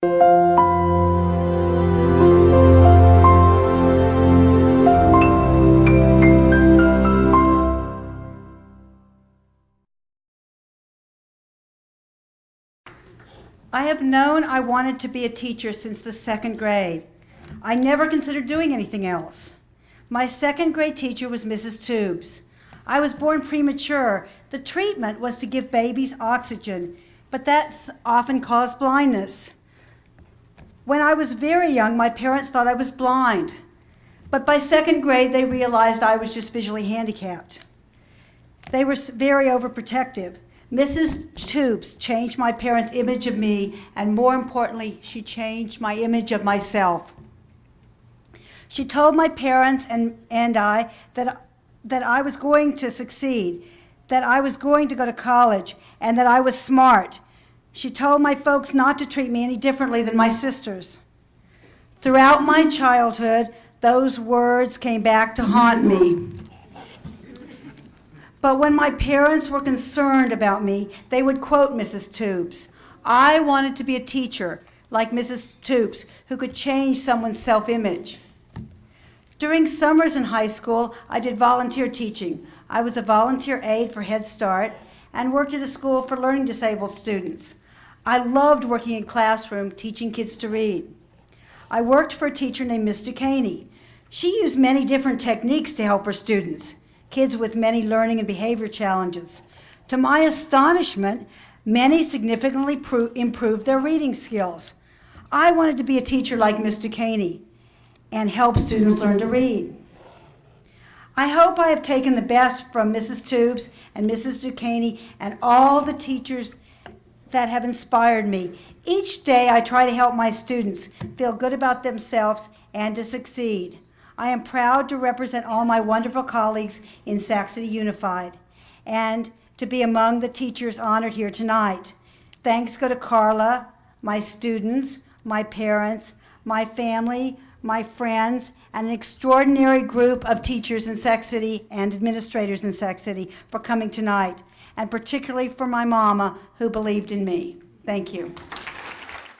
I have known I wanted to be a teacher since the second grade. I never considered doing anything else. My second grade teacher was Mrs. Tubes. I was born premature. The treatment was to give babies oxygen, but that's often caused blindness. When I was very young, my parents thought I was blind. But by second grade, they realized I was just visually handicapped. They were very overprotective. Mrs. Tubes changed my parents' image of me, and more importantly, she changed my image of myself. She told my parents and, and I that, that I was going to succeed, that I was going to go to college, and that I was smart. She told my folks not to treat me any differently than my sisters. Throughout my childhood, those words came back to haunt me. But when my parents were concerned about me, they would quote Mrs. Tubes. I wanted to be a teacher like Mrs. Tubes who could change someone's self-image. During summers in high school, I did volunteer teaching. I was a volunteer aide for Head Start and worked at a school for learning disabled students. I loved working in classroom teaching kids to read. I worked for a teacher named Miss Ducaney. She used many different techniques to help her students kids with many learning and behavior challenges. To my astonishment, many significantly improved their reading skills. I wanted to be a teacher like Ms. Ducaney and help students learn to read. I hope I have taken the best from Mrs. Tubes and Mrs. Ducaney and all the teachers that have inspired me. Each day I try to help my students feel good about themselves and to succeed. I am proud to represent all my wonderful colleagues in City Unified and to be among the teachers honored here tonight. Thanks go to Carla, my students, my parents, my family, my friends, and an extraordinary group of teachers in Sac City and administrators in Sac City for coming tonight, and particularly for my mama who believed in me. Thank you.